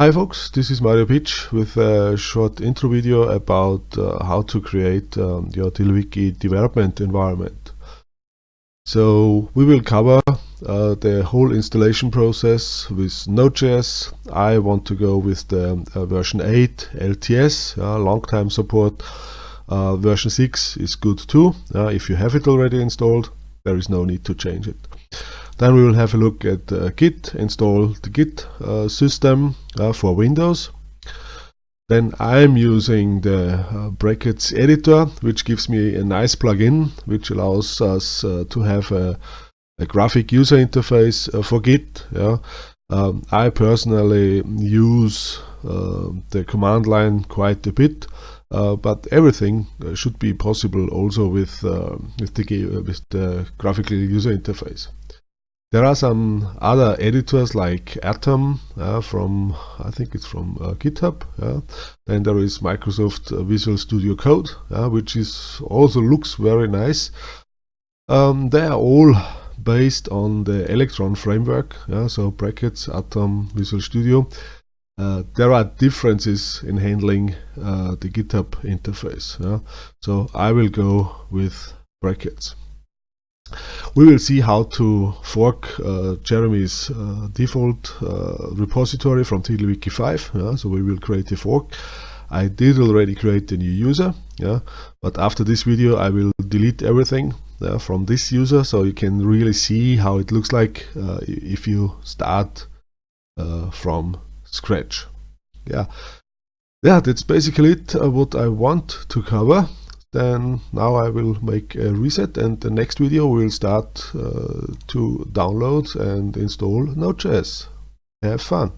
Hi folks, this is Mario Pietsch with a short intro video about uh, how to create um, your TiddlyWiki development environment. So we will cover uh, the whole installation process with Node.js. I want to go with the uh, version 8 LTS, long time support. Uh, version 6 is good too. if you have it already installed, there is no need to change it. Then we will have a look at uh, Git, install the Git uh, system uh, for Windows. Then I'm using the uh, brackets editor, which gives me a nice plugin, which allows us uh, to have a, a, graphic user interface for Git. Yeah. Um, I personally use the command line quite a bit. Uh, but everything should be possible also with uh, with the with the graphical user interface. There are some other editors like Atom uh, from, I think it's from uh, GitHub. Yeah. Then there is Microsoft uh, Visual Studio Code, which is also looks very nice. Um, they are all based on the Electron framework, yeah, so brackets, Atom, Visual Studio. Uh, there are differences in handling uh, the GitHub interface. Yeah? So I will go with brackets. We will see how to fork uh, Jeremy's uh, default uh, repository from TiddlyWiki 5. Yeah? So we will create a fork. I did already create a new user, yeah, but after this video I will delete everything yeah, from this user so you can really see how it looks like uh, if you start uh, from scratch. Yeah, yeah, that's basically it uh, what I want to cover then now I will make a reset and the next video will start uh, to download and install Node.js. Have fun!